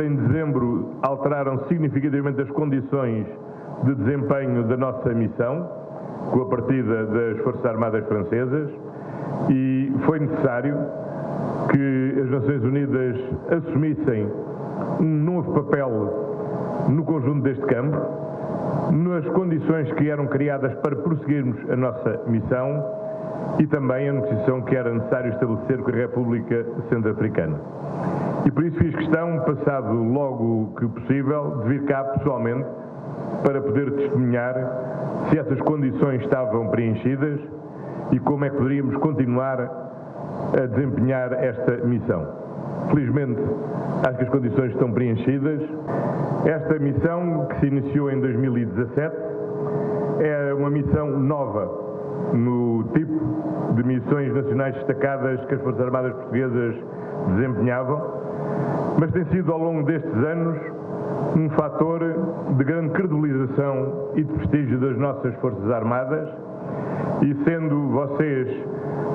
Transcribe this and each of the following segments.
Em dezembro, alteraram significativamente as condições de desempenho da nossa missão, com a partida das Forças Armadas Francesas, e foi necessário que as Nações Unidas assumissem um novo papel no conjunto deste campo, nas condições que eram criadas para prosseguirmos a nossa missão e também a negociação que era necessário estabelecer com a República Centro-Africana. E por isso fiz questão, passado logo que possível, de vir cá pessoalmente para poder testemunhar se essas condições estavam preenchidas e como é que poderíamos continuar a desempenhar esta missão. Felizmente, acho que as condições estão preenchidas. Esta missão, que se iniciou em 2017, é uma missão nova no tipo de missões nacionais destacadas que as Forças Armadas Portuguesas desempenhavam, mas tem sido ao longo destes anos um fator de grande credibilização e de prestígio das nossas Forças Armadas e sendo vocês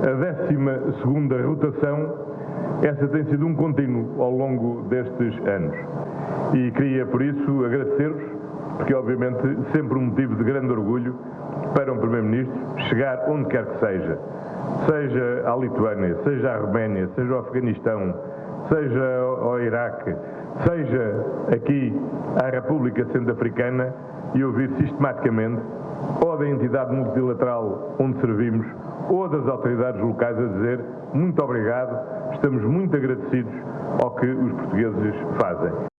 a 12 segunda rotação, essa tem sido um contínuo ao longo destes anos. E queria, por isso, agradecer-vos, porque obviamente sempre um motivo de grande orgulho para um Primeiro-Ministro chegar onde quer que seja, seja à Lituânia, seja à Roménia, seja ao Afeganistão, seja ao Iraque, seja aqui à República Centro-Africana e ouvir sistematicamente ou da entidade multilateral onde servimos ou das autoridades locais a dizer muito obrigado, estamos muito agradecidos ao que os portugueses fazem.